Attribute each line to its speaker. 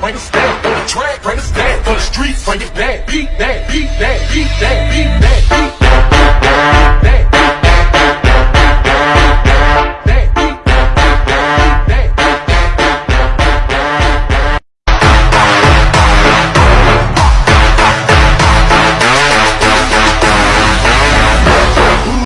Speaker 1: bring us back. On the track, bring us back. On the streets, bring it back. Beat that, beat that, beat that, beat that.